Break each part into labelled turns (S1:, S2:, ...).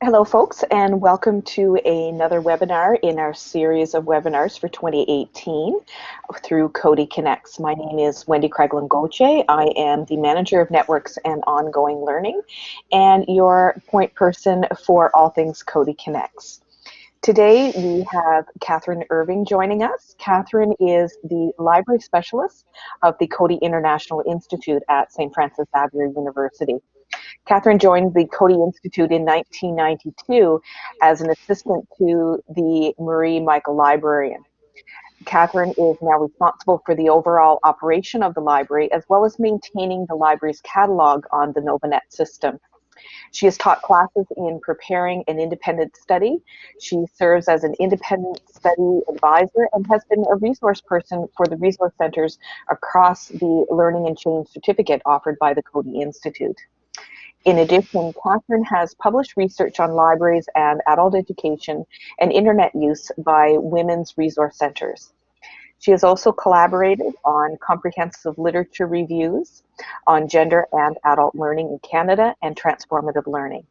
S1: Hello folks and welcome to another webinar in our series of webinars for 2018 through Coady Connects. My name is Wendy Craglin Gauthier. I am the Manager of Networks and Ongoing Learning and your point person for all things Coady Connects. Today we have Catherine Irving joining us. Catherine is the library specialist of the Coady International Institute at St. Francis Xavier University. Catherine joined the Coady Institute in 1992 as an assistant to the Marie Michael Librarian. Catherine is now responsible for the overall operation of the library as well as maintaining the library's catalog on the Novanet system. She has taught classes in preparing an independent study. She serves as an independent study advisor and has been a resource person for the resource centers across the Learning and Change certificate offered by the Coady Institute. In addition, Catherine has published research on libraries and adult education and internet use by women's resource centers. She has also collaborated on comprehensive literature reviews on gender and adult learning in Canada and transformative learning.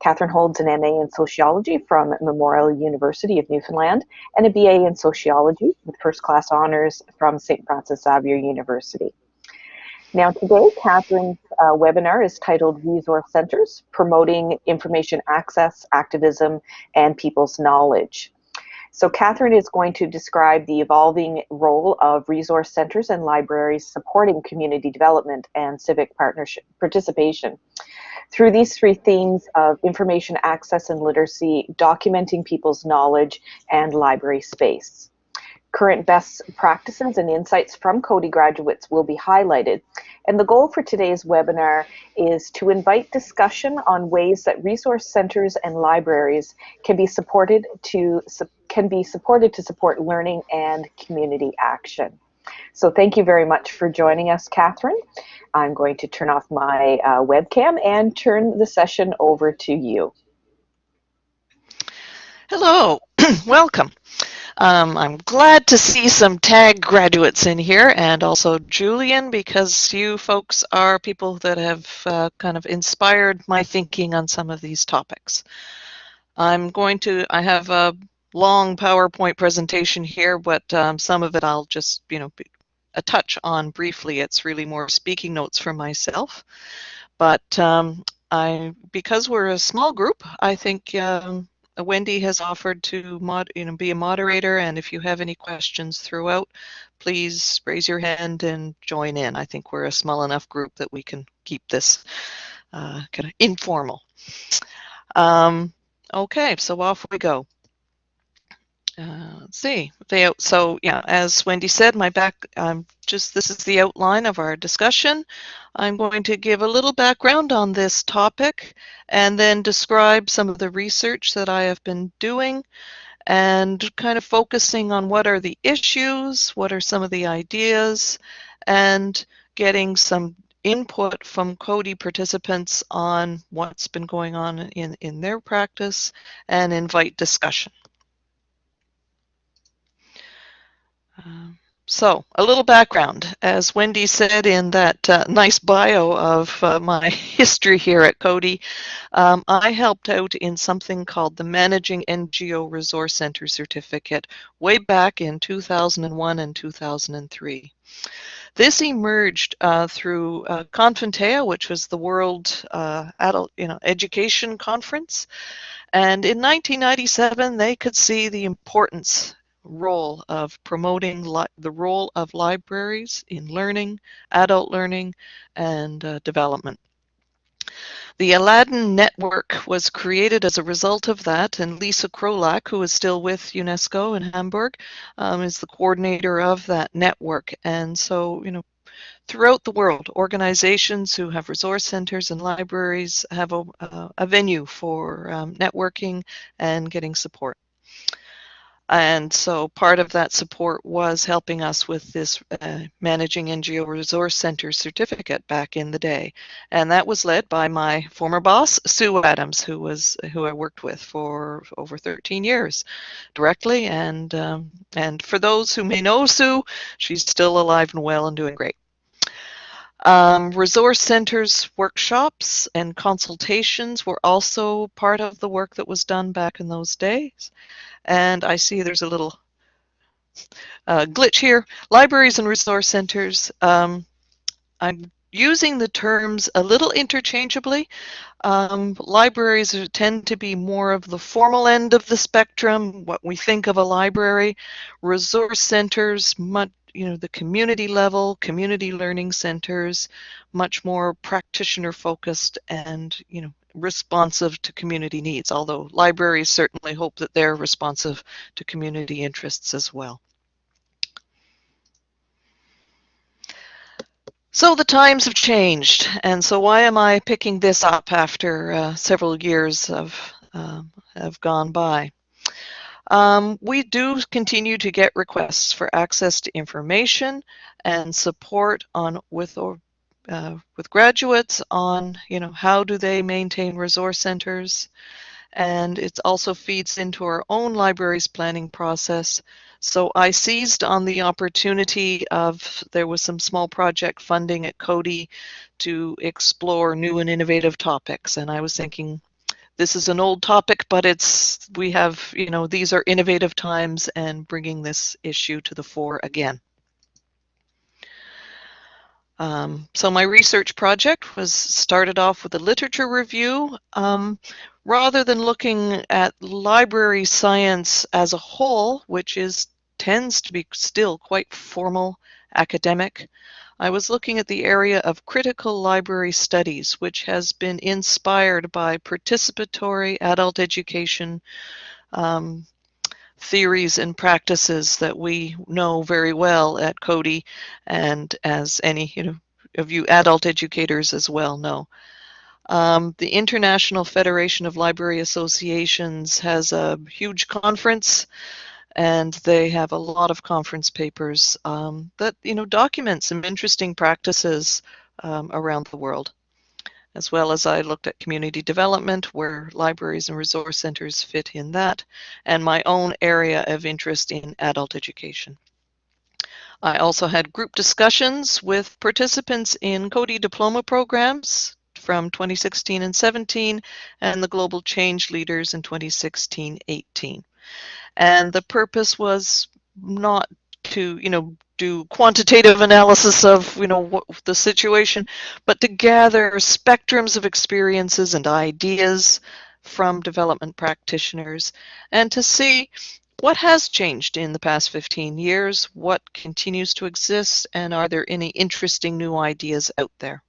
S1: Catherine holds an MA in Sociology from Memorial University of Newfoundland and a BA in Sociology with first class honors from St. Francis Xavier University. Now today, Catherine's uh, webinar is titled Resource Centers, Promoting Information Access, Activism, and People's Knowledge. So Catherine is going to describe the evolving role of resource centers and libraries supporting community development and civic partnership participation. Through these three themes of information access and literacy, documenting people's knowledge, and library space. Current best practices and insights from Coady graduates will be highlighted. And the goal for today's webinar is to invite discussion on ways that resource centers and libraries can be supported to can be supported to support learning and community action. So thank you very much for joining us, Catherine. I'm going to turn off my uh, webcam and turn the session over to you.
S2: Hello, welcome. Um, I'm glad to see some TAG graduates in here and also Julian because you folks are people that have uh, kind of inspired my thinking on some of these topics. I'm going to, I have a long PowerPoint presentation here, but um, some of it I'll just, you know, a touch on briefly. It's really more speaking notes for myself. But um, I, because we're a small group, I think um, Wendy has offered to mod, you know, be a moderator, and if you have any questions throughout, please raise your hand and join in. I think we're a small enough group that we can keep this uh, kind of informal. Um, okay, so off we go. Uh, let's see. So yeah, as Wendy said, my back, um, just this is the outline of our discussion. I'm going to give a little background on this topic and then describe some of the research that I have been doing and kind of focusing on what are the issues, what are some of the ideas, and getting some input from Coady participants on what's been going on in, in their practice and invite discussion. So, a little background. As Wendy said in that uh, nice bio of uh, my history here at Coady, um, I helped out in something called the Managing NGO Resource Center Certificate way back in 2001 and 2003. This emerged uh, through uh, which was the World uh, Adult you know, Education Conference. And in 1997, they could see the importance role of promoting the role of libraries in learning, adult learning, and uh, development. The ALADIN Network was created as a result of that, and Lisa Krolak, who is still with UNESCO in Hamburg, um, is the coordinator of that network. And so, you know, throughout the world, organizations who have resource centers and libraries have a, uh, a venue for um, networking and getting support. And so part of that support was helping us with this uh, Managing NGO Resource Center certificate back in the day. And that was led by my former boss, Sue Adams, who was who I worked with for over 13 years directly. And, um, and for those who may know Sue, she's still alive and well and doing great. Um, resource centers workshops and consultations were also part of the work that was done back in those days. And I see there's a little uh, glitch here. Libraries and resource centers. Um, I'm using the terms a little interchangeably. Um, libraries tend to be more of the formal end of the spectrum, what we think of a library. Resource centers, much, you know, the community level, community learning centers, much more practitioner focused and, you know, responsive to community needs, although libraries certainly hope that they're responsive to community interests as well. So the times have changed, and so why am I picking this up after uh, several years of uh, have gone by? Um, we do continue to get requests for access to information and support on with or uh, with graduates on you know how do they maintain resource centers, and it also feeds into our own libraries planning process so I seized on the opportunity of there was some small project funding at Coady to explore new and innovative topics. And I was thinking, this is an old topic, but it's we have, you know, these are innovative times and bringing this issue to the fore again. Um, so my research project was started off with a literature review. Um, rather than looking at library science as a whole, which is tends to be still quite formal academic, I was looking at the area of critical library studies, which has been inspired by participatory adult education um, theories and practices that we know very well at Coady, and as any you know of you adult educators as well know. Um, the International Federation of Library Associations has a huge conference and they have a lot of conference papers um, that you know document some interesting practices um, around the world as well as I looked at community development where libraries and resource centers fit in that and my own area of interest in adult education. I also had group discussions with participants in Coady diploma programs from 2016 and 17 and the Global Change Leaders in 2016-18. And the purpose was not to, you know, do quantitative analysis of, you know, what, the situation, but to gather spectrums of experiences and ideas from development practitioners and to see what has changed in the past 15 years, what continues to exist, and are there any interesting new ideas out there?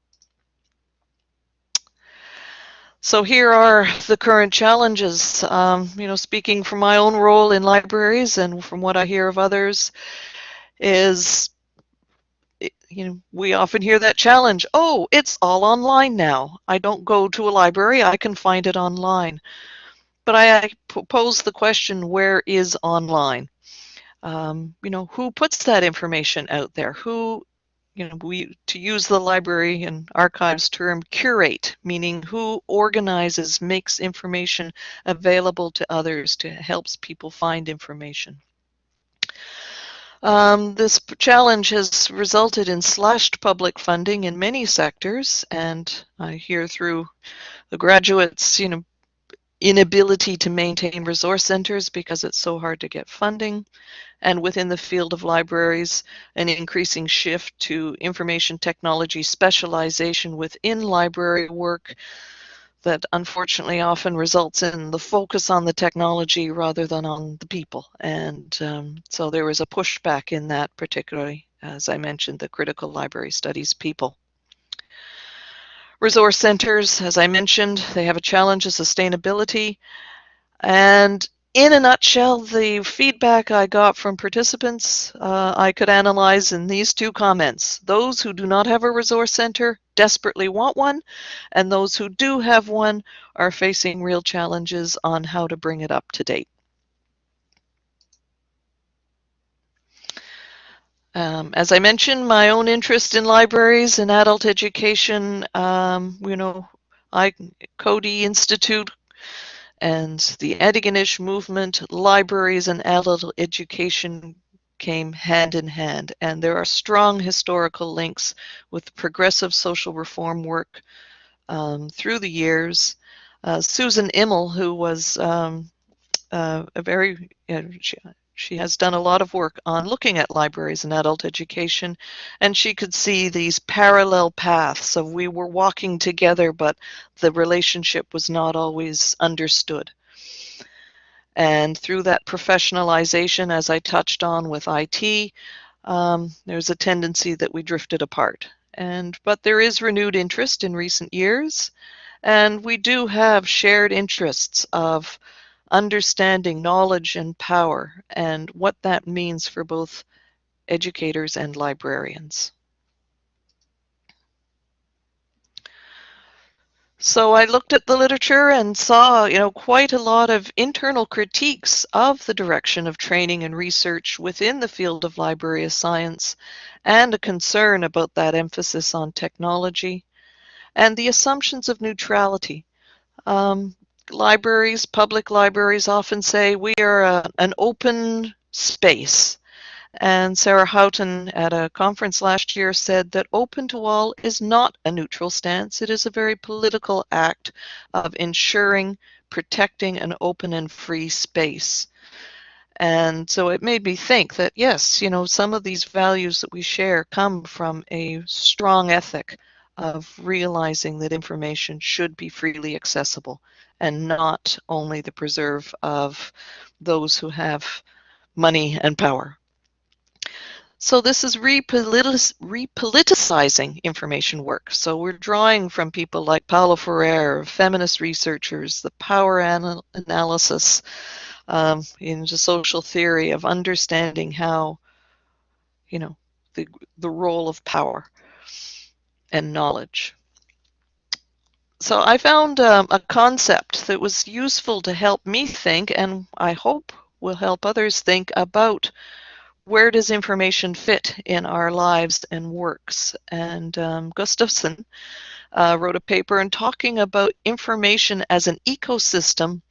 S2: So here are the current challenges. Um, you know, speaking from my own role in libraries and from what I hear of others, is you know we often hear that challenge. Oh, it's all online now. I don't go to a library. I can find it online. But I, I pose the question: Where is online? Um, you know, who puts that information out there? Who you know, we to use the library and archives term curate, meaning who organizes, makes information available to others to helps people find information. Um, this challenge has resulted in slashed public funding in many sectors, and I hear through the graduates, you know, inability to maintain resource centers because it's so hard to get funding and within the field of libraries, an increasing shift to information technology specialization within library work that unfortunately often results in the focus on the technology rather than on the people. And um, so there was a pushback in that, particularly, as I mentioned, the critical library studies people. Resource centers, as I mentioned, they have a challenge of sustainability. And in a nutshell, the feedback I got from participants uh, I could analyze in these two comments. Those who do not have a resource center desperately want one, and those who do have one are facing real challenges on how to bring it up to date. Um, as I mentioned, my own interest in libraries and adult education, um, you know, I Coady Institute and the Antigonish movement, libraries and adult education came hand in hand. And there are strong historical links with progressive social reform work um, through the years. Uh, Susan Imel, who was um, uh, a very, she, she has done a lot of work on looking at libraries and adult education, and she could see these parallel paths of we were walking together, but the relationship was not always understood. And through that professionalization, as I touched on with IT, um, there's a tendency that we drifted apart. And but there is renewed interest in recent years, and we do have shared interests of understanding knowledge and power and what that means for both educators and librarians. So I looked at the literature and saw, you know, quite a lot of internal critiques of the direction of training and research within the field of library science and a concern about that emphasis on technology and the assumptions of neutrality. Um, libraries, public libraries often say we are a, an open space. And Sarah Houghton at a conference last year said that open to all is not a neutral stance. It is a very political act of ensuring, protecting an open and free space. And so it made me think that, yes, you know, some of these values that we share come from a strong ethic of realizing that information should be freely accessible and not only the preserve of those who have money and power. So this is repoliticizing information work. So we're drawing from people like Paulo Freire, feminist researchers, the power anal analysis um, into social theory of understanding how, you know, the, the role of power and knowledge. So I found um, a concept that was useful to help me think, and I hope will help others think about where does information fit in our lives and works. And um, Gustafson uh, wrote a paper in talking about information as an ecosystem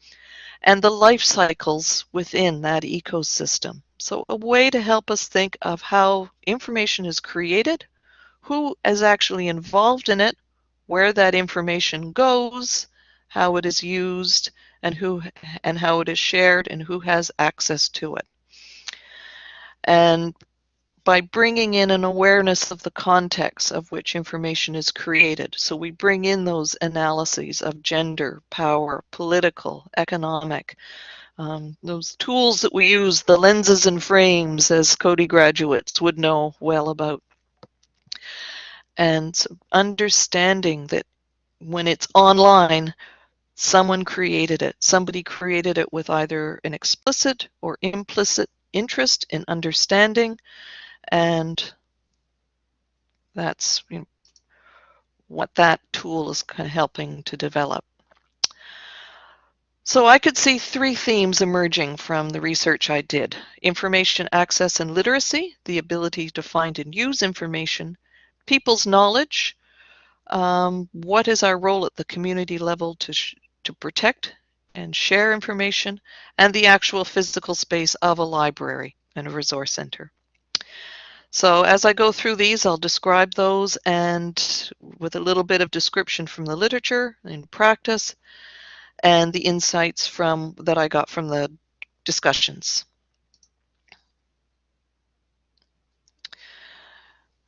S2: and the life cycles within that ecosystem. So a way to help us think of how information is created, who is actually involved in it, where that information goes, how it is used, and who and how it is shared and who has access to it. And by bringing in an awareness of the context of which information is created. So we bring in those analyses of gender, power, political, economic, um, those tools that we use, the lenses and frames, as Coady graduates would know well about and understanding that when it's online, someone created it. Somebody created it with either an explicit or implicit interest in understanding, and that's you know, what that tool is kind of helping to develop. So I could see three themes emerging from the research I did. Information access and literacy, the ability to find and use information, people's knowledge. Um, what is our role at the community level to, to protect and share information and the actual physical space of a library and a resource center. So as I go through these, I'll describe those and with a little bit of description from the literature and practice and the insights from that I got from the discussions.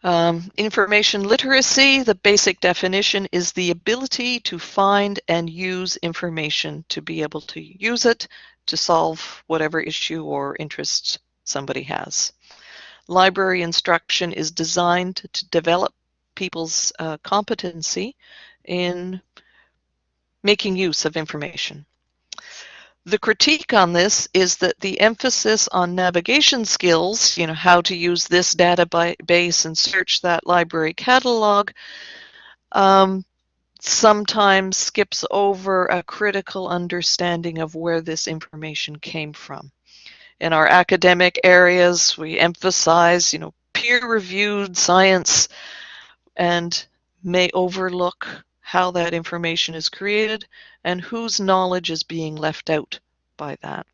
S2: Um, information literacy, the basic definition is the ability to find and use information to be able to use it to solve whatever issue or interest somebody has. Library instruction is designed to develop people's uh, competency in making use of information. The critique on this is that the emphasis on navigation skills, you know, how to use this database and search that library catalog, um, sometimes skips over a critical understanding of where this information came from. In our academic areas, we emphasize, you know, peer-reviewed science and may overlook how that information is created, and whose knowledge is being left out by that.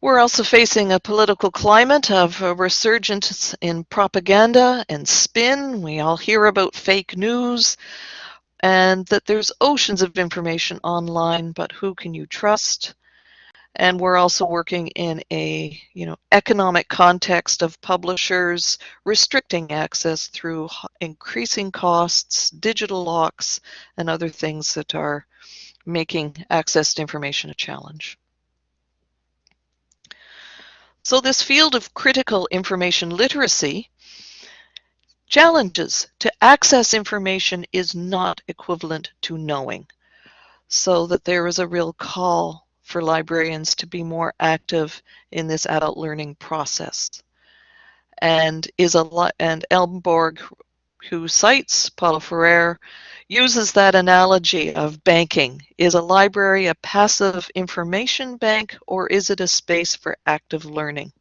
S2: We're also facing a political climate of a resurgence in propaganda and spin. We all hear about fake news and that there's oceans of information online, but who can you trust? And we're also working in a you know economic context of publishers restricting access through increasing costs, digital locks, and other things that are making access to information a challenge. So this field of critical information literacy challenges to access information is not equivalent to knowing. So that there is a real call for librarians to be more active in this adult learning process. And is a and Elmborg, who cites Paulo Freire, uses that analogy of banking. Is a library a passive information bank or is it a space for active learning?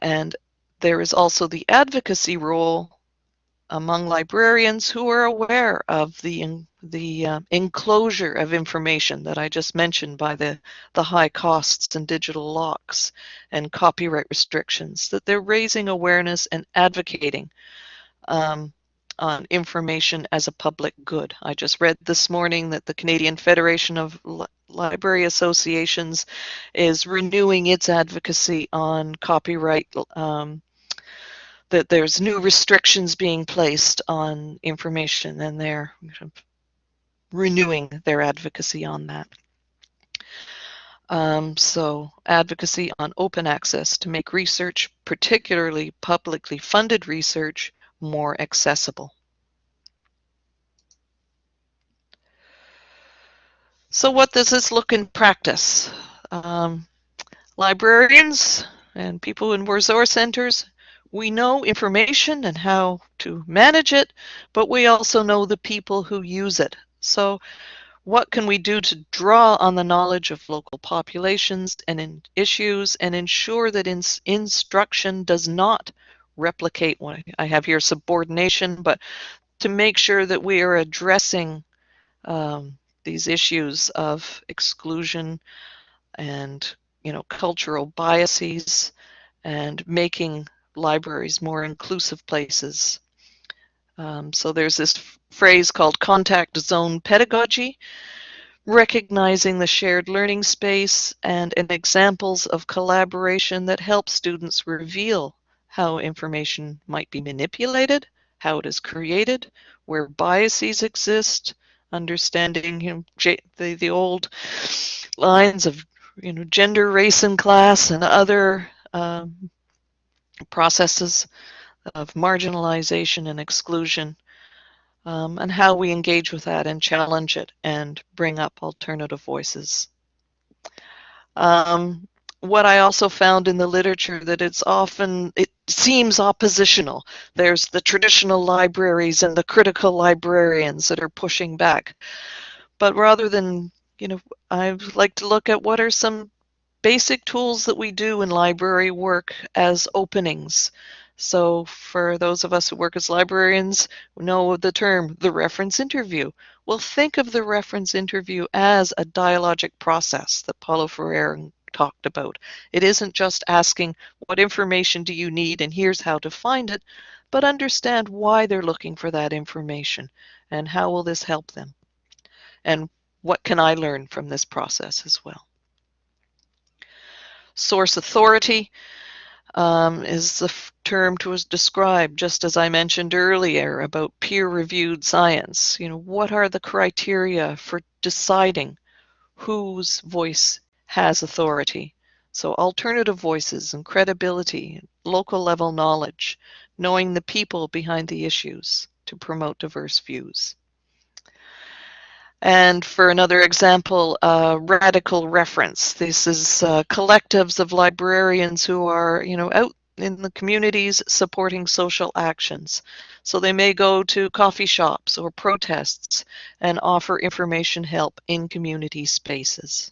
S2: And there is also the advocacy role among librarians who are aware of the, the uh, enclosure of information that I just mentioned by the, the high costs and digital locks and copyright restrictions, that they're raising awareness and advocating um, on information as a public good. I just read this morning that the Canadian Federation of Li Library Associations is renewing its advocacy on copyright, um, that there's new restrictions being placed on information and they're renewing their advocacy on that. Um, so advocacy on open access to make research, particularly publicly funded research, more accessible. So what does this look in practice? Um, librarians and people in resource centers, we know information and how to manage it, but we also know the people who use it. So what can we do to draw on the knowledge of local populations and issues and ensure that in instruction does not replicate what I have here subordination, but to make sure that we are addressing um, these issues of exclusion and you know cultural biases and making libraries more inclusive places. Um, so there's this phrase called contact zone pedagogy, recognizing the shared learning space and, and examples of collaboration that help students reveal how information might be manipulated, how it is created, where biases exist, understanding you know, the, the old lines of you know, gender, race, and class, and other um, processes of marginalization and exclusion, um, and how we engage with that and challenge it and bring up alternative voices. Um, what I also found in the literature that it's often, it seems oppositional. There's the traditional libraries and the critical librarians that are pushing back. But rather than, you know, I'd like to look at what are some basic tools that we do in library work as openings. So for those of us who work as librarians, know the term, the reference interview. Well, think of the reference interview as a dialogic process that Paulo Freire talked about. It isn't just asking what information do you need and here's how to find it, but understand why they're looking for that information and how will this help them. And what can I learn from this process as well. Source authority um, is the term to describe, just as I mentioned earlier about peer-reviewed science. You know, what are the criteria for deciding whose voice has authority. So alternative voices and credibility, local level knowledge, knowing the people behind the issues to promote diverse views. And for another example, uh, radical reference. This is uh, collectives of librarians who are, you know, out in the communities supporting social actions. So they may go to coffee shops or protests and offer information help in community spaces.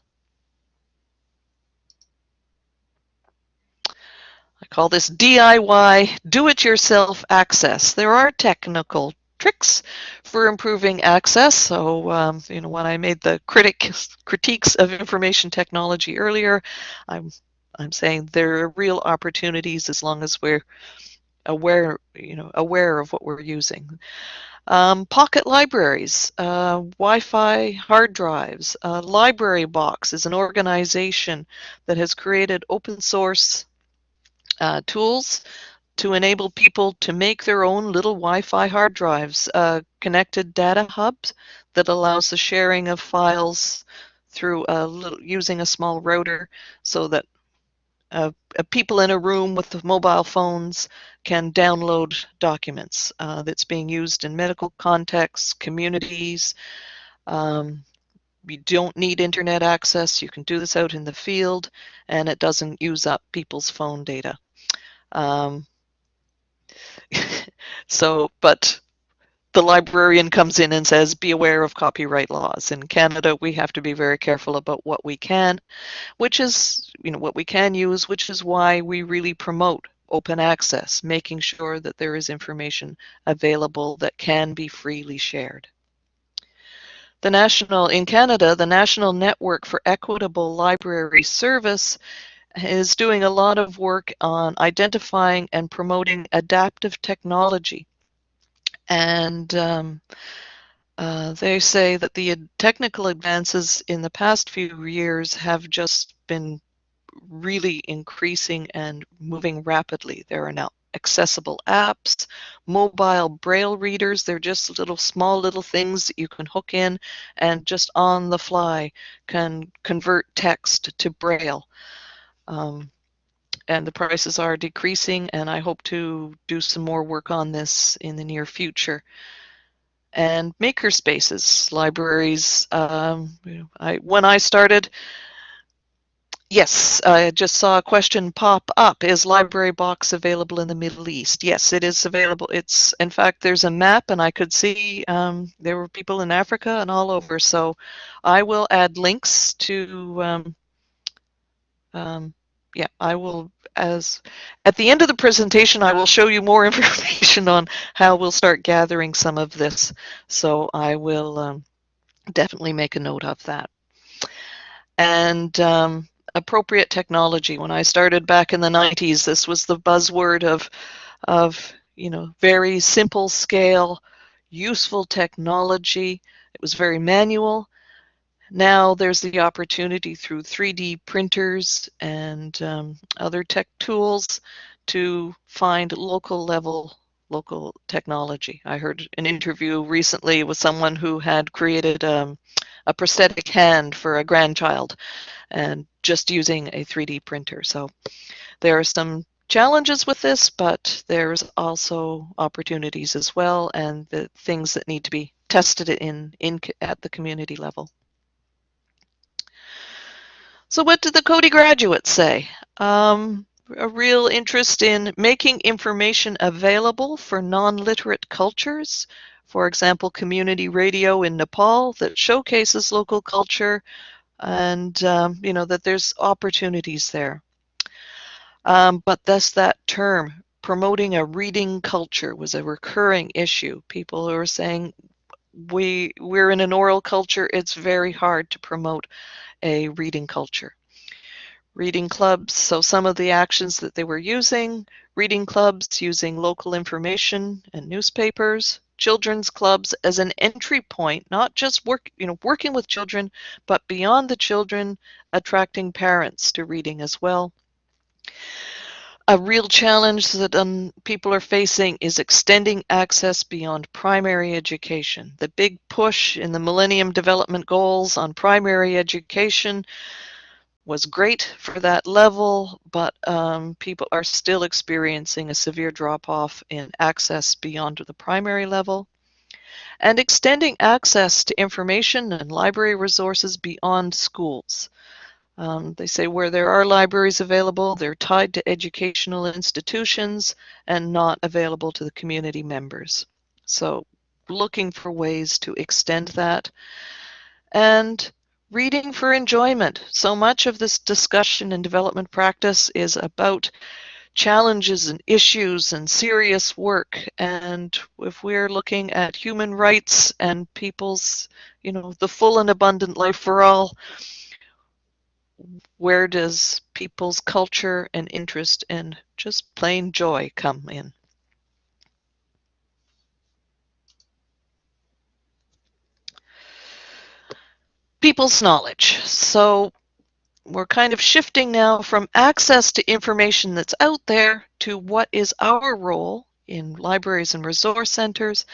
S2: I call this DIY, do-it-yourself access. There are technical tricks for improving access. So, um, you know, when I made the critic critiques of information technology earlier, I'm I'm saying there are real opportunities as long as we're aware, you know, aware of what we're using. Um, pocket libraries, uh, Wi-Fi hard drives, uh, Library Box is an organization that has created open source uh, tools to enable people to make their own little Wi-Fi hard drives, uh, connected data hubs that allows the sharing of files through a little, using a small router so that uh, uh, people in a room with mobile phones can download documents uh, that's being used in medical contexts, communities. Um, you don't need internet access. You can do this out in the field and it doesn't use up people's phone data. Um, so, but the librarian comes in and says, be aware of copyright laws. In Canada, we have to be very careful about what we can, which is, you know, what we can use, which is why we really promote open access, making sure that there is information available that can be freely shared. The national, in Canada, the National Network for Equitable Library Service is doing a lot of work on identifying and promoting adaptive technology and um, uh, they say that the technical advances in the past few years have just been really increasing and moving rapidly. There are now accessible apps, mobile braille readers. They're just little small little things that you can hook in and just on the fly can convert text to braille. Um, and the prices are decreasing and I hope to do some more work on this in the near future. And maker spaces, libraries. Um, I, when I started, yes, I just saw a question pop up. Is Library Box available in the Middle East? Yes, it is available. It's in fact there's a map, and I could see um, there were people in Africa and all over. So I will add links to um, um yeah, I will, as at the end of the presentation, I will show you more information on how we'll start gathering some of this. So I will um, definitely make a note of that. And um, appropriate technology. When I started back in the 90s, this was the buzzword of, of you know, very simple scale, useful technology. It was very manual. Now there's the opportunity through 3D printers and um, other tech tools to find local level local technology. I heard an interview recently with someone who had created um, a prosthetic hand for a grandchild and just using a 3D printer. So there are some challenges with this, but there's also opportunities as well and the things that need to be tested in, in at the community level. So what did the Coady graduates say? Um, a real interest in making information available for non-literate cultures. For example, community radio in Nepal that showcases local culture and, um, you know, that there's opportunities there. Um, but thus that term, promoting a reading culture was a recurring issue. People who are saying, we, we're in an oral culture, it's very hard to promote a reading culture. Reading clubs, so some of the actions that they were using, reading clubs using local information and newspapers, children's clubs as an entry point, not just work, you know, working with children, but beyond the children, attracting parents to reading as well. A real challenge that um, people are facing is extending access beyond primary education. The big push in the Millennium Development Goals on primary education was great for that level, but um, people are still experiencing a severe drop off in access beyond the primary level. And extending access to information and library resources beyond schools. Um, they say where there are libraries available, they're tied to educational institutions and not available to the community members. So looking for ways to extend that. And reading for enjoyment. So much of this discussion and development practice is about challenges and issues and serious work. And if we're looking at human rights and people's, you know, the full and abundant life for all, where does people's culture and interest and just plain joy come in? People's knowledge. So we're kind of shifting now from access to information that's out there to what is our role in libraries and resource centers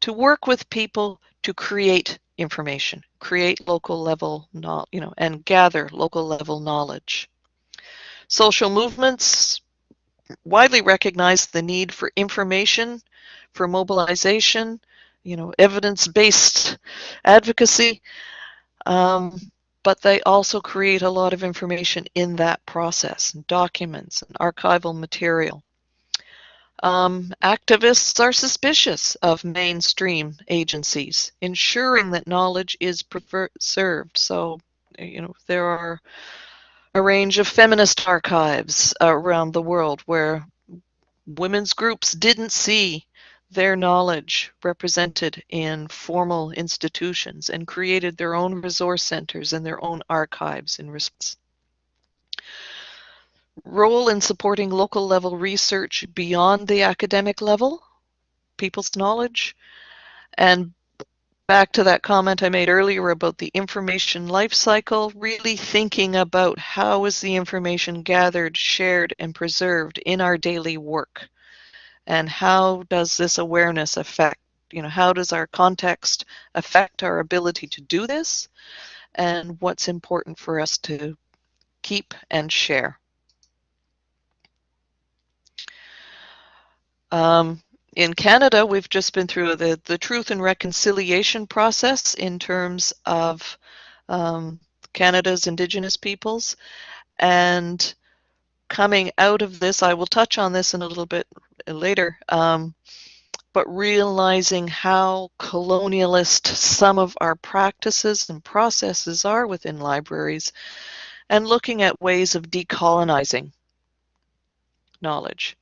S2: to work with people to create information, create local level, you know, and gather local level knowledge. Social movements widely recognize the need for information, for mobilization, you know, evidence-based advocacy, um, but they also create a lot of information in that process, and documents and archival material. Um, activists are suspicious of mainstream agencies, ensuring that knowledge is preserved. So, you know, there are a range of feminist archives around the world where women's groups didn't see their knowledge represented in formal institutions and created their own resource centers and their own archives in response role in supporting local level research beyond the academic level, people's knowledge, and back to that comment I made earlier about the information life cycle, really thinking about how is the information gathered, shared, and preserved in our daily work. And how does this awareness affect, you know, how does our context affect our ability to do this? And what's important for us to keep and share. Um, in Canada, we've just been through the, the truth and reconciliation process in terms of um, Canada's Indigenous peoples. And coming out of this, I will touch on this in a little bit later, um, but realizing how colonialist some of our practices and processes are within libraries and looking at ways of decolonizing knowledge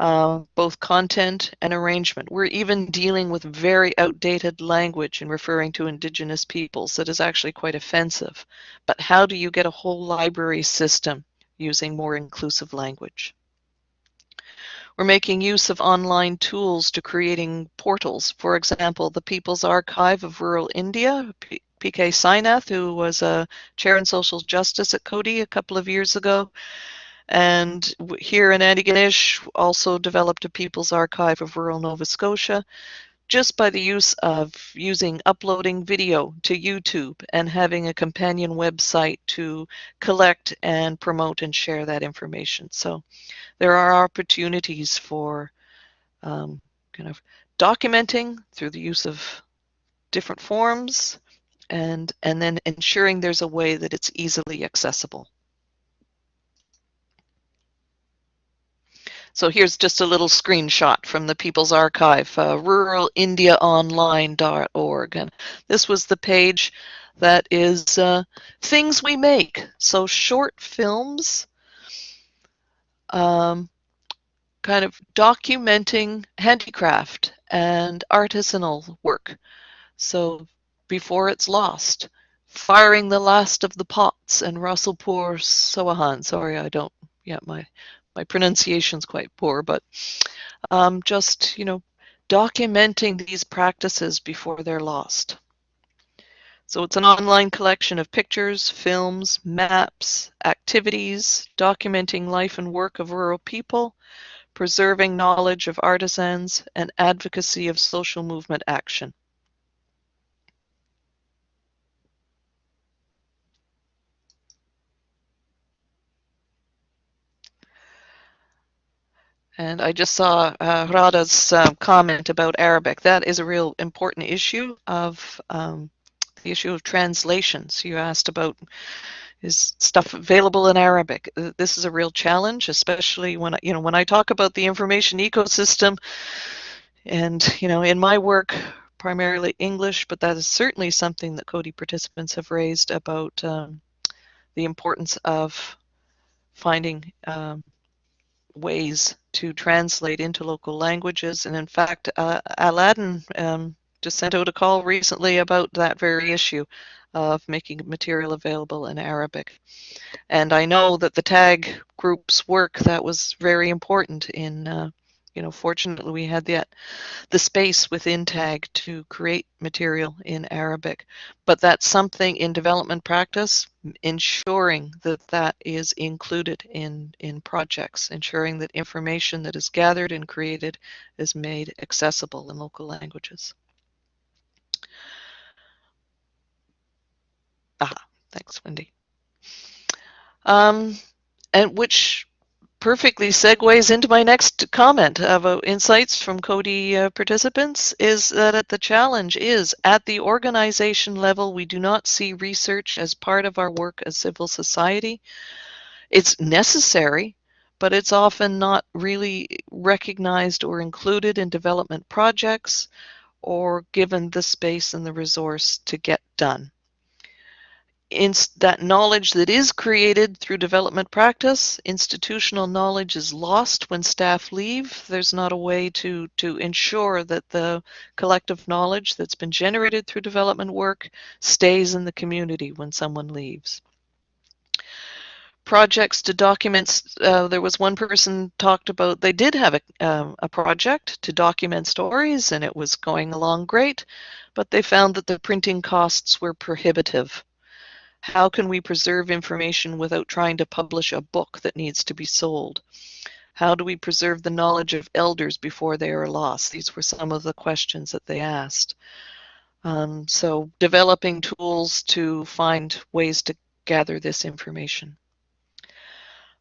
S2: uh, both content and arrangement. We're even dealing with very outdated language in referring to indigenous peoples that is actually quite offensive. But how do you get a whole library system using more inclusive language? We're making use of online tools to creating portals. For example, the People's Archive of Rural India, PK Sainath, who was a chair in social justice at Coady a couple of years ago, and here in Antigonish also developed a People's Archive of Rural Nova Scotia just by the use of using uploading video to YouTube and having a companion website to collect and promote and share that information. So there are opportunities for um, kind of documenting through the use of different forms and, and then ensuring there's a way that it's easily accessible. So here's just a little screenshot from the People's Archive, uh, ruralindiaonline.org. And this was the page that is uh, things we make. So short films, um, kind of documenting handicraft and artisanal work. So before it's lost, firing the last of the pots and Russellpur Soahan. Sorry, I don't, yeah, my my pronunciation's quite poor, but um, just, you know, documenting these practices before they're lost. So it's an online collection of pictures, films, maps, activities, documenting life and work of rural people, preserving knowledge of artisans, and advocacy of social movement action. And I just saw uh, Rada's uh, comment about Arabic. That is a real important issue of um, the issue of translations. You asked about is stuff available in Arabic. Uh, this is a real challenge, especially when you know when I talk about the information ecosystem. And you know, in my work, primarily English, but that is certainly something that Coady participants have raised about um, the importance of finding um, ways to translate into local languages. And in fact, uh, ALADIN um, just sent out a call recently about that very issue of making material available in Arabic. And I know that the TAG group's work that was very important in, uh, you know, fortunately we had that the space within TAG to create material in Arabic. But that's something in development practice, ensuring that that is included in, in projects, ensuring that information that is gathered and created is made accessible in local languages. Aha, thanks, Wendy. Um, and which perfectly segues into my next comment about insights from Coady uh, participants is that the challenge is at the organization level, we do not see research as part of our work as civil society. It's necessary, but it's often not really recognized or included in development projects or given the space and the resource to get done that knowledge that is created through development practice, institutional knowledge is lost when staff leave. There's not a way to, to ensure that the collective knowledge that's been generated through development work stays in the community when someone leaves. Projects to document, uh, there was one person talked about, they did have a, um, a project to document stories and it was going along great, but they found that the printing costs were prohibitive how can we preserve information without trying to publish a book that needs to be sold? How do we preserve the knowledge of elders before they are lost? These were some of the questions that they asked. Um, so developing tools to find ways to gather this information.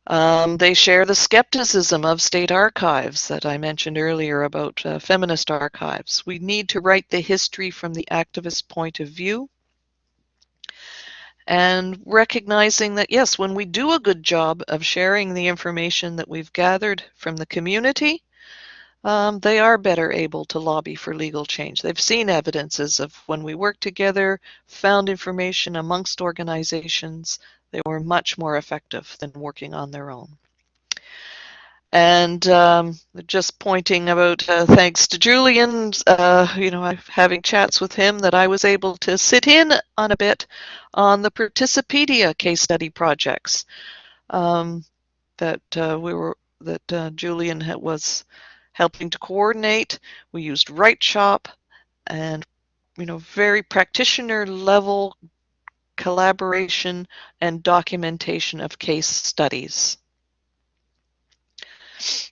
S2: Um, they share the skepticism of state archives that I mentioned earlier about uh, feminist archives. We need to write the history from the activist point of view and recognizing that yes, when we do a good job of sharing the information that we've gathered from the community, um, they are better able to lobby for legal change. They've seen evidences of when we work together, found information amongst organizations, they were much more effective than working on their own. And um, just pointing about uh, thanks to Julian, uh, you know, having chats with him that I was able to sit in on a bit on the Participedia case study projects um, that uh, we were that uh, Julian was helping to coordinate. We used WriteShop and you know very practitioner level collaboration and documentation of case studies.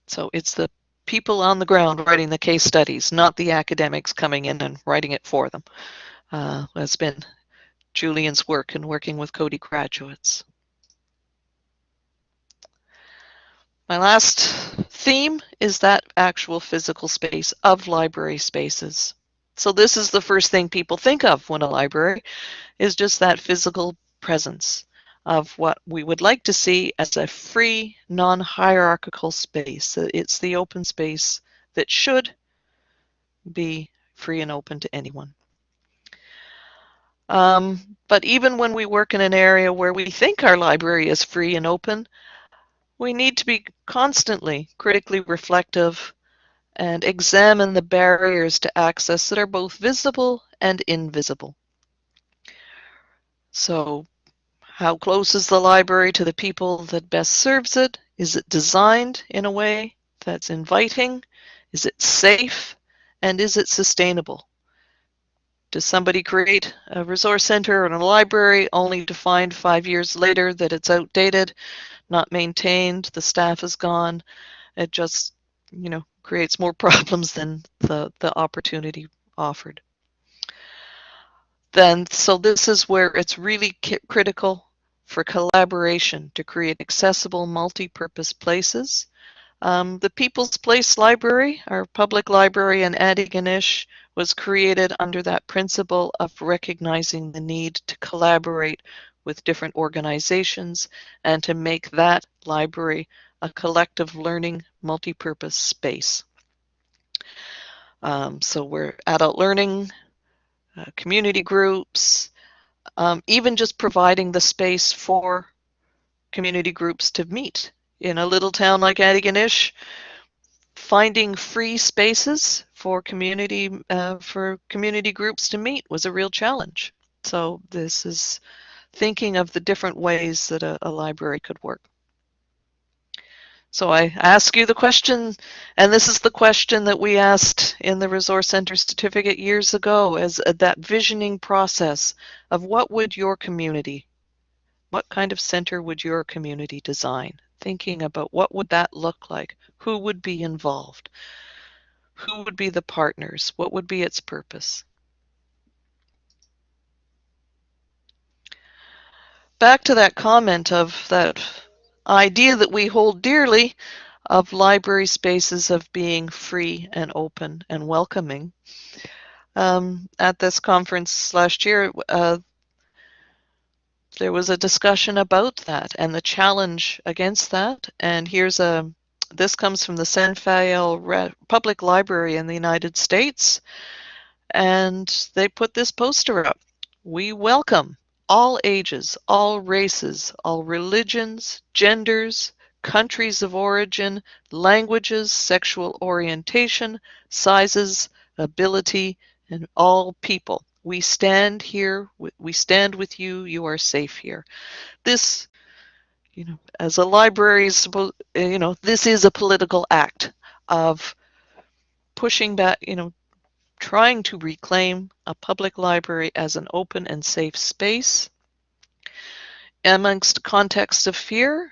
S2: So it's the people on the ground writing the case studies, not the academics coming in and writing it for them. Uh, has been Julian's work in working with Coady graduates. My last theme is that actual physical space of library spaces. So this is the first thing people think of when a library is just that physical presence of what we would like to see as a free, non-hierarchical space. It's the open space that should be free and open to anyone. Um, but even when we work in an area where we think our library is free and open, we need to be constantly critically reflective and examine the barriers to access that are both visible and invisible. So how close is the library to the people that best serves it? Is it designed in a way that's inviting? Is it safe? And is it sustainable? Does somebody create a resource center and a library only to find five years later that it's outdated, not maintained, the staff is gone? It just, you know, creates more problems than the, the opportunity offered. Then, so this is where it's really critical for collaboration to create accessible multi-purpose places. Um, the People's Place Library, our public library in Antigonish, was created under that principle of recognizing the need to collaborate with different organizations and to make that library a collective learning multi-purpose space. Um, so we're adult learning, uh, community groups, um, even just providing the space for community groups to meet in a little town like Antigonish, finding free spaces for community uh, for community groups to meet was a real challenge. So this is thinking of the different ways that a, a library could work. So I ask you the question, and this is the question that we asked in the Resource Center certificate years ago as that visioning process of what would your community, what kind of center would your community design? Thinking about what would that look like? Who would be involved? Who would be the partners? What would be its purpose? Back to that comment of that idea that we hold dearly of library spaces of being free and open and welcoming. Um, at this conference last year, uh, there was a discussion about that and the challenge against that. And here's a, this comes from the San Rafael Public Library in the United States. And they put this poster up. We welcome all ages, all races, all religions, genders, countries of origin, languages, sexual orientation, sizes, ability, and all people. We stand here, we stand with you, you are safe here. This, you know, as a library, you know, this is a political act of pushing back, you know, trying to reclaim a public library as an open and safe space amongst contexts of fear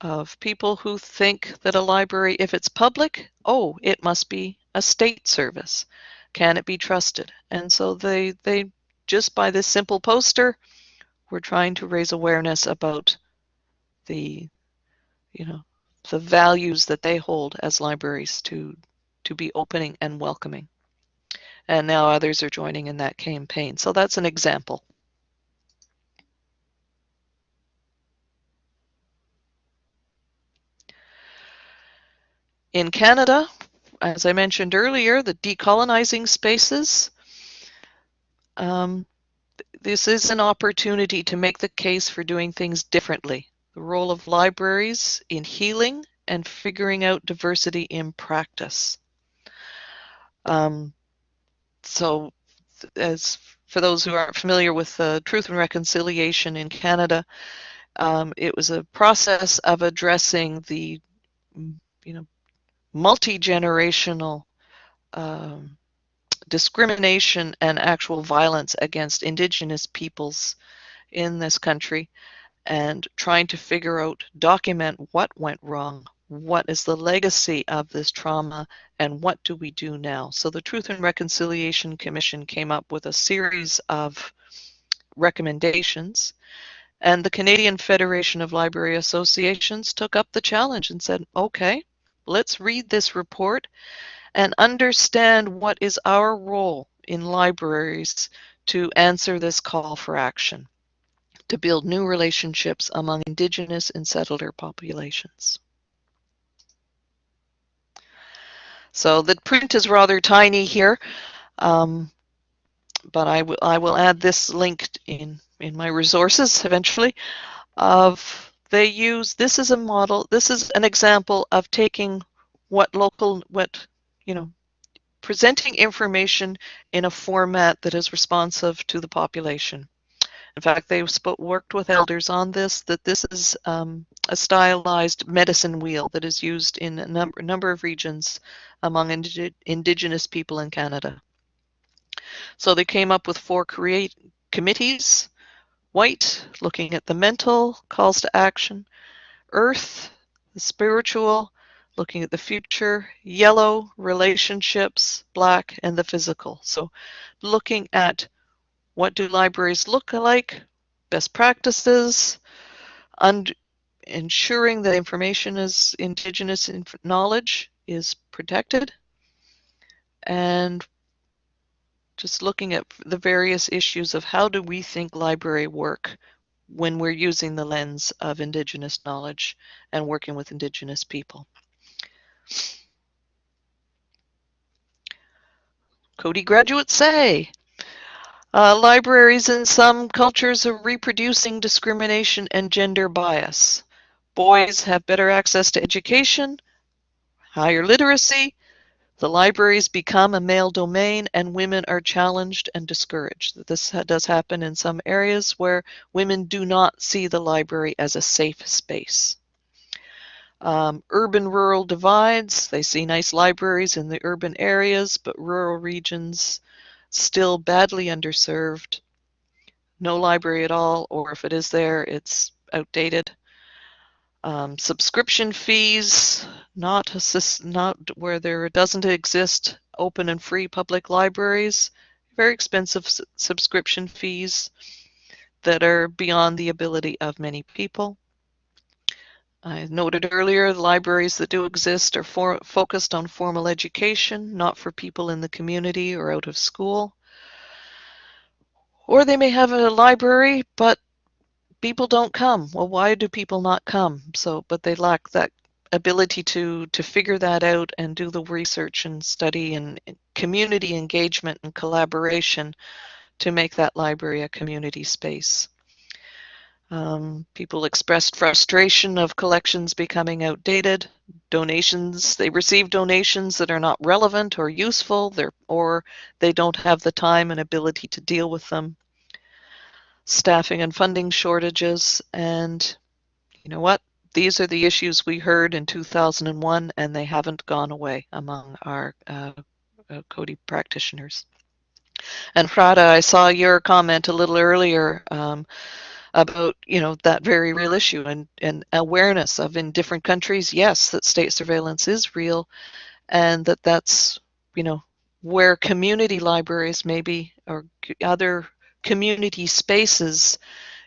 S2: of people who think that a library, if it's public, oh, it must be a state service. Can it be trusted? And so they, they just by this simple poster, we're trying to raise awareness about the, you know, the values that they hold as libraries to, to be opening and welcoming and now others are joining in that campaign. So that's an example. In Canada, as I mentioned earlier, the decolonizing spaces, um, this is an opportunity to make the case for doing things differently. The role of libraries in healing and figuring out diversity in practice. Um, so as for those who aren't familiar with uh, Truth and Reconciliation in Canada, um, it was a process of addressing the, you know, multi-generational um, discrimination and actual violence against Indigenous peoples in this country and trying to figure out, document what went wrong, what is the legacy of this trauma and what do we do now? So the Truth and Reconciliation Commission came up with a series of recommendations and the Canadian Federation of Library Associations took up the challenge and said, okay, let's read this report and understand what is our role in libraries to answer this call for action, to build new relationships among Indigenous and settler populations. So the print is rather tiny here, um, but I, I will add this link in, in my resources eventually of they use, this is a model, this is an example of taking what local, what, you know, presenting information in a format that is responsive to the population. In fact, they worked with elders on this, that this is um, a stylized medicine wheel that is used in a number, number of regions among indig indigenous people in Canada. So they came up with four create committees, white, looking at the mental calls to action, earth, the spiritual, looking at the future, yellow, relationships, black, and the physical. So looking at what do libraries look like? Best practices, ensuring that information is indigenous knowledge is protected, and just looking at the various issues of how do we think library work when we're using the lens of indigenous knowledge and working with indigenous people. Coady graduates say, uh, libraries in some cultures are reproducing discrimination and gender bias. boys have better access to education, higher literacy, the libraries become a male domain and women are challenged and discouraged. This does happen in some areas where women do not see the library as a safe space. Um, urban-rural divides, they see nice libraries in the urban areas, but rural regions still badly underserved. No library at all, or if it is there, it's outdated. Um, subscription fees, not assist, not where there doesn't exist open and free public libraries, very expensive subscription fees that are beyond the ability of many people. I noted earlier, the libraries that do exist are for, focused on formal education, not for people in the community or out of school. Or they may have a library, but people don't come. Well, why do people not come? So, but they lack that ability to to figure that out and do the research and study and community engagement and collaboration to make that library a community space. Um, people expressed frustration of collections becoming outdated, donations, they receive donations that are not relevant or useful, or they don't have the time and ability to deal with them. Staffing and funding shortages, and you know what? These are the issues we heard in 2001, and they haven't gone away among our uh, uh, Coady practitioners. And Prada, I saw your comment a little earlier. Um, about you know that very real issue and, and awareness of in different countries yes that state surveillance is real and that that's you know where community libraries maybe or other community spaces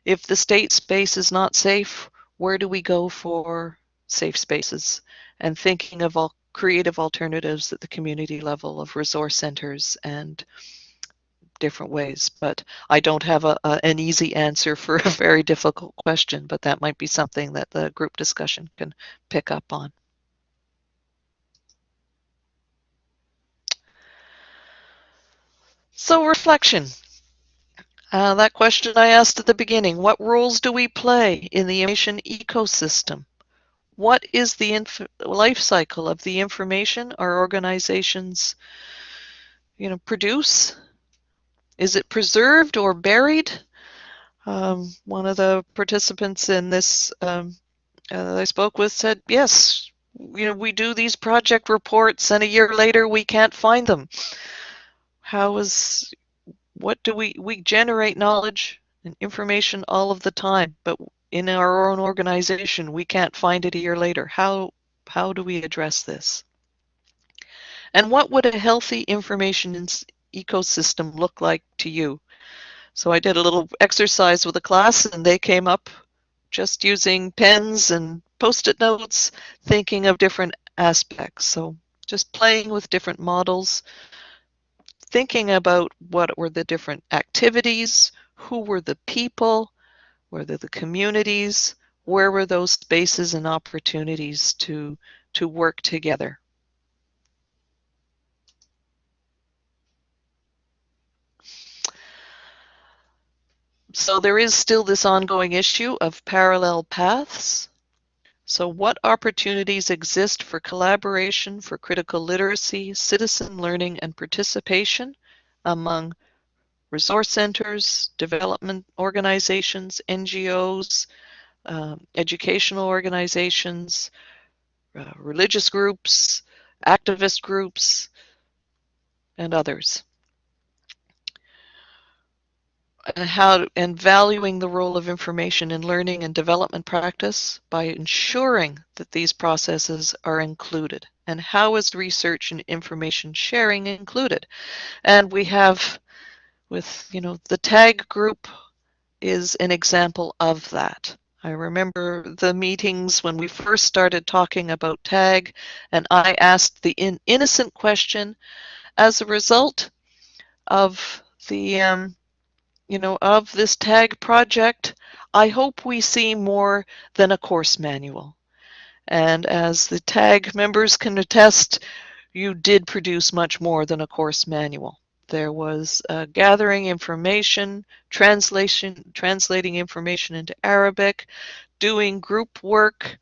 S2: if the state space is not safe where do we go for safe spaces? And thinking of all creative alternatives at the community level of resource centers and different ways. But I don't have a, a, an easy answer for a very difficult question, but that might be something that the group discussion can pick up on. So reflection. Uh, that question I asked at the beginning, what roles do we play in the information ecosystem? What is the life cycle of the information our organizations you know, produce is it preserved or buried? Um, one of the participants in this um, uh, I spoke with said, yes, you know, we do these project reports and a year later we can't find them. How is, what do we, we generate knowledge and information all of the time, but in our own organization we can't find it a year later. How, how do we address this? And what would a healthy information ecosystem look like to you? So I did a little exercise with a class and they came up just using pens and post-it notes, thinking of different aspects. So just playing with different models, thinking about what were the different activities, who were the people, were the communities, where were those spaces and opportunities to, to work together. So there is still this ongoing issue of parallel paths. So what opportunities exist for collaboration for critical literacy, citizen learning, and participation among resource centers, development organizations, NGOs, um, educational organizations, uh, religious groups, activist groups, and others and how and valuing the role of information in learning and development practice by ensuring that these processes are included. And how is research and information sharing included? And we have with you know the tag group is an example of that. I remember the meetings when we first started talking about tag and I asked the in innocent question as a result of the um, you know, of this tag project, I hope we see more than a course manual. And as the tag members can attest, you did produce much more than a course manual. There was uh, gathering information, translation, translating information into Arabic, doing group work,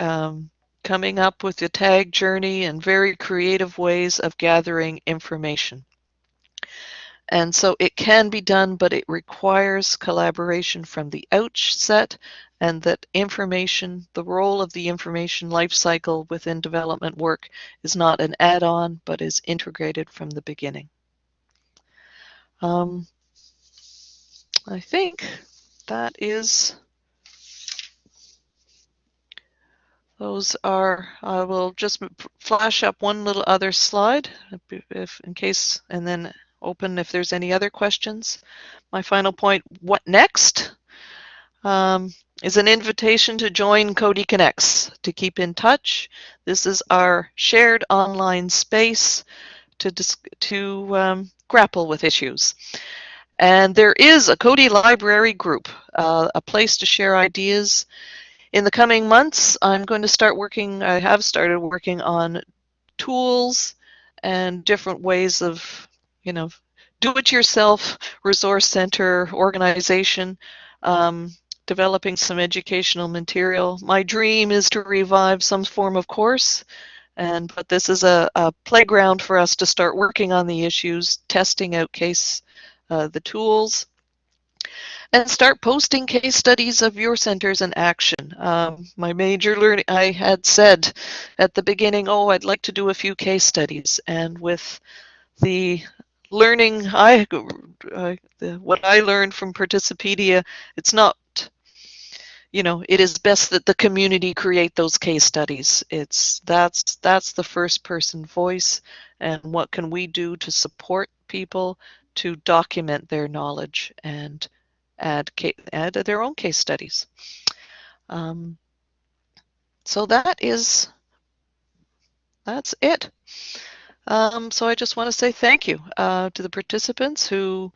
S2: um, coming up with the tag journey and very creative ways of gathering information. And so it can be done, but it requires collaboration from the outset and that information, the role of the information lifecycle within development work is not an add-on, but is integrated from the beginning. Um, I think that is, those are, I will just flash up one little other slide if in case, and then open if there's any other questions. My final point, what next? Um, is an invitation to join Coady Connects to keep in touch. This is our shared online space to, to um, grapple with issues. And there is a Coady Library group, uh, a place to share ideas. In the coming months, I'm going to start working, I have started working on tools and different ways of, you know, do-it-yourself resource center organization, um, developing some educational material. My dream is to revive some form of course, and but this is a, a playground for us to start working on the issues, testing out case uh, the tools, and start posting case studies of your centers in action. Um, my major learning, I had said at the beginning, oh, I'd like to do a few case studies, and with the learning I, the, what I learned from Participedia, it's not you know it is best that the community create those case studies. It's that's that's the first person voice and what can we do to support people to document their knowledge and add add their own case studies. Um, so that is that's it um, so I just want to say thank you uh, to the participants who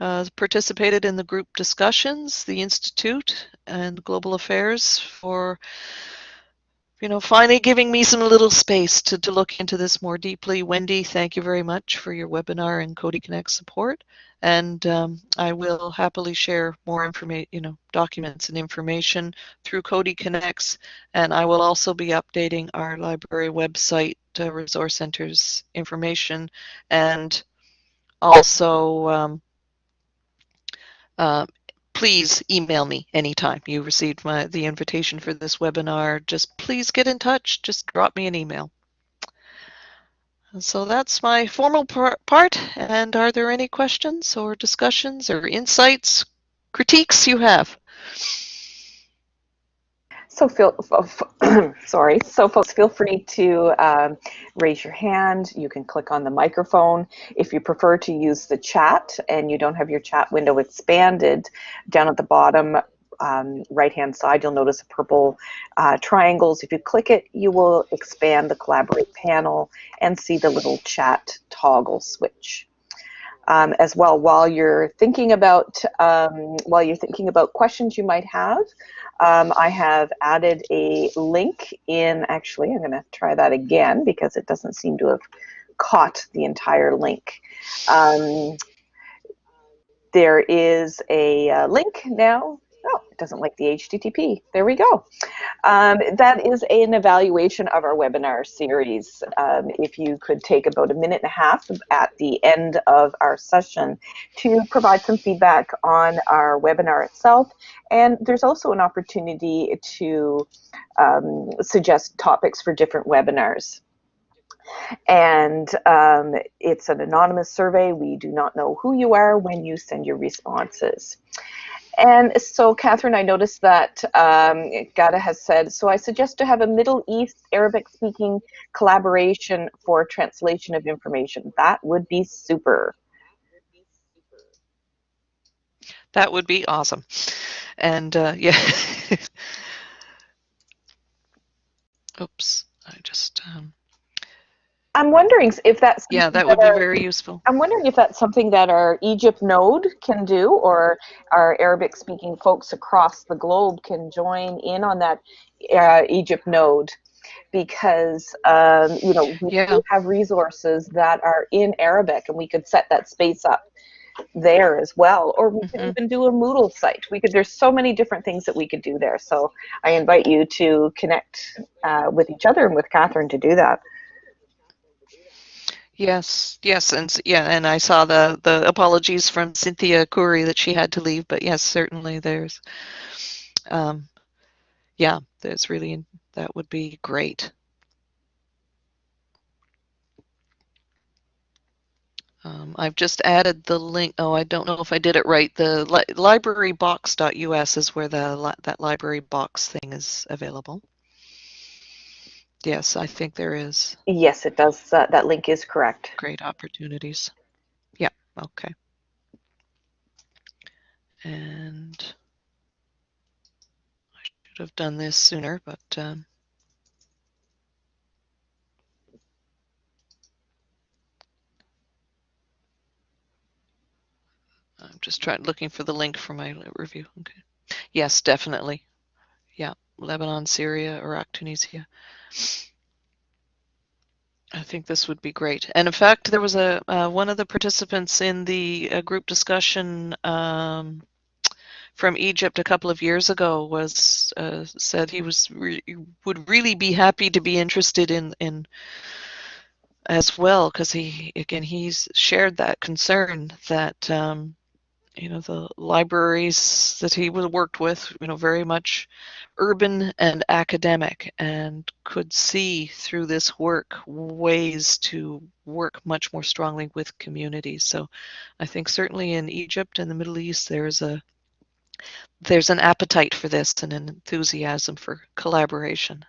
S2: uh, participated in the group discussions, the Institute and Global Affairs for you know, finally giving me some little space to, to look into this more deeply. Wendy, thank you very much for your webinar and Coady Connect support. And um, I will happily share more information, you know, documents and information through Coady Connects. And I will also be updating our library website, uh, resource centers information, and also um, uh, please email me anytime you received my, the invitation for this webinar. Just please get in touch. Just drop me an email. So that's my formal part. And are there any questions or discussions or insights, critiques you have?
S1: So feel, sorry. So folks, feel free to um, raise your hand. You can click on the microphone. If you prefer to use the chat and you don't have your chat window expanded, down at the bottom um, right-hand side, you'll notice a purple uh, triangles. If you click it, you will expand the Collaborate panel and see the little chat toggle switch. Um, as well, while you're thinking about um, while you're thinking about questions you might have, um, I have added a link in, actually, I'm going to try that again because it doesn't seem to have caught the entire link. Um, there is a uh, link now Oh, it doesn't like the HTTP. There we go. Um, that is an evaluation of our webinar series. Um, if you could take about a minute and a half at the end of our session to provide some feedback on our webinar itself. And there's also an opportunity to um, suggest topics for different webinars and um, it's an anonymous survey. We do not know who you are when you send your responses. And so, Catherine, I noticed that um, Gada has said, so I suggest to have a Middle East Arabic speaking collaboration for translation of information. That would be super.
S2: That would be awesome. And uh, yeah. Oops, I just. Um...
S1: I'm wondering if that's
S2: yeah, that would that be very useful.
S1: I'm wondering if that's something that our Egypt node can do, or our Arabic-speaking folks across the globe can join in on that uh, Egypt node, because um, you know we
S2: yeah.
S1: have resources that are in Arabic, and we could set that space up there as well. Or we could
S2: Mhm.
S1: even do a Moodle site. We could. There's so many different things that we could do there. So I invite you to connect uh, with each other and with Catherine to do that.
S2: Yes, yes, and yeah, and I saw the the apologies from Cynthia Curry that she had to leave, but yes, certainly there's, um, yeah, there's really that would be great. Um, I've just added the link. Oh, I don't know if I did it right. The li librarybox.us is where the li that library box thing is available. Yes, I think there is
S1: Yes, it does. Uh, that link is correct.
S2: great opportunities. Yeah, okay. And I should have done this sooner, but um, I'm just trying looking for the link for my review. Okay. Yes, definitely. Yeah, Lebanon, Syria, Iraq, Tunisia. I think this would be great. And in fact, there was a uh, one of the participants in the uh, group discussion um, from Egypt a couple of years ago was uh, said he was re would really be happy to be interested in in as well because he again he's shared that concern that um, you know the libraries that he worked with you know very much urban and academic and could see through this work ways to work much more strongly with communities. So i think certainly in egypt and the middle east there's a there's an appetite for this and an enthusiasm for collaboration.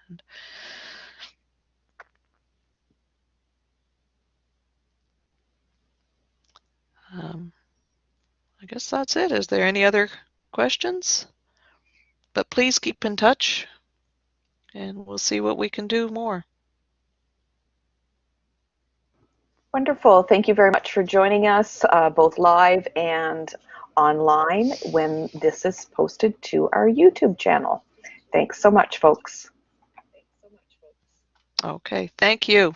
S2: Um, i guess that's it is there any other questions but please keep in touch and we'll see what we can do more.
S1: Wonderful. Thank you very much for joining us, uh, both live and online when this is posted to our YouTube channel. Thanks so much, folks. Thanks so much, folks.
S2: Okay, thank you.